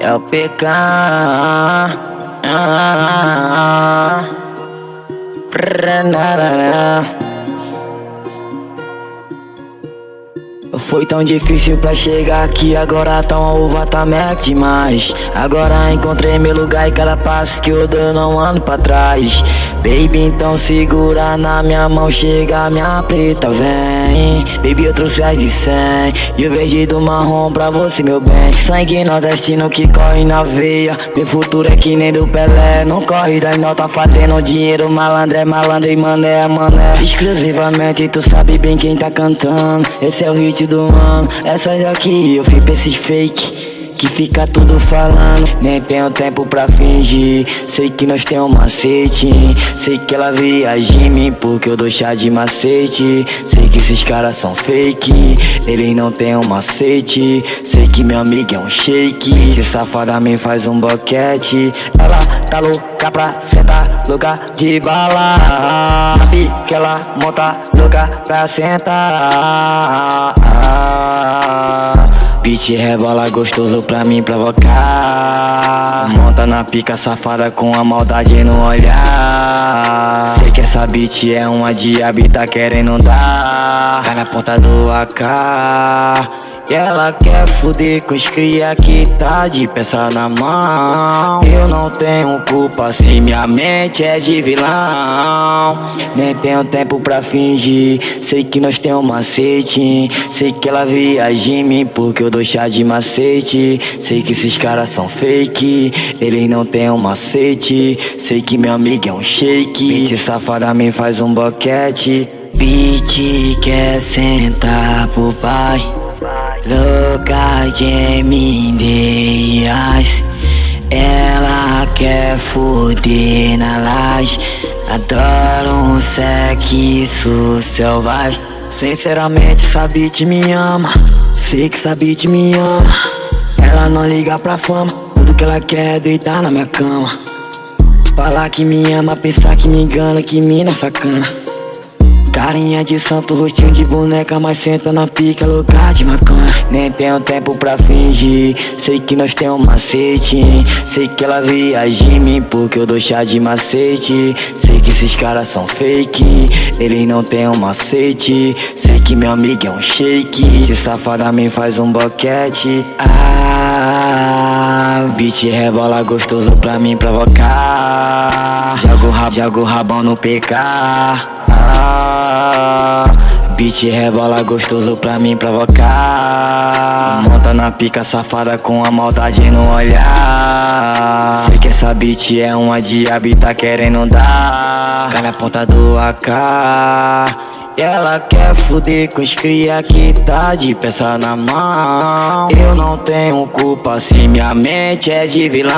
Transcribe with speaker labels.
Speaker 1: É o PK. Foi tão difícil pra chegar aqui, agora tão a uva tá demais Agora encontrei meu lugar e cada passo que eu dou não ando pra trás Baby, então segura na minha mão, chega minha preta, vem. Baby, eu trouxe as de 100 E o verde do marrom pra você, meu bem. Sangue nordestino que corre na veia. Meu futuro é que nem do Pelé Não corre das notas fazendo dinheiro Malandro é malandro e mané é mané. Exclusivamente tu sabe bem quem tá cantando. Esse é o hit do ano Essa daqui eu fiz pra esses fake que fica tudo falando Nem tenho tempo pra fingir. Sei que nós tem um macete Sei que ela viaja em mim Porque eu dou chá de macete. Sei que esses caras são fake Eles não tem um macete. Sei que meu amigo é um shake. Se safada me faz um boquete. Ela tá louca pra sentar Louca de bala. Que ela monta louca pra sentar Beat rebola gostoso pra mim provocar. Monta na pica safada com a maldade no olhar. Sei que essa beat é uma diaba tá querendo dar Cai na ponta do AK ela quer fuder com os cria que tá de peça na mão. Eu não tenho culpa se minha mente é de vilão. Nem tenho tempo pra fingir. Sei que nós temos um macete. Sei que ela viaja em mim porque eu dou chá de macete. Sei que esses caras são fake. Eles não têm um macete. Sei que meu amigo é um shake. Bitch safada me faz um boquete. Bitch quer sentar pro pai Louca de mindeias Ela quer foder na laje. Adoro um sexo selvagem. Sinceramente essa bitch me ama. Sei que essa bitch me ama. Ela não liga pra fama. Tudo que ela quer é deitar na minha cama. Falar que me ama, pensar que me engana Que mina sacana Carinha de santo, rostinho de boneca, mas senta na pica, louca de maconha. Nem tenho tempo pra fingir, sei que nós temos um macete. Sei que ela viaja em mim porque eu dou chá de macete. Sei que esses caras são fake, eles não têm um macete. Sei que meu amigo é um shake, se safada me faz um boquete. Ah, beat rebola gostoso pra mim provocar. Jogo, rabo, jogo rabão no PK. Beat rebola gostoso pra mim provocar. Monta na pica safada com a maldade no olhar. Sei que essa beat é uma diaba e tá querendo dar. Cai na ponta do AK ela quer fuder com os cria que tá de peça na mão. Eu não tenho culpa se minha mente é de vilão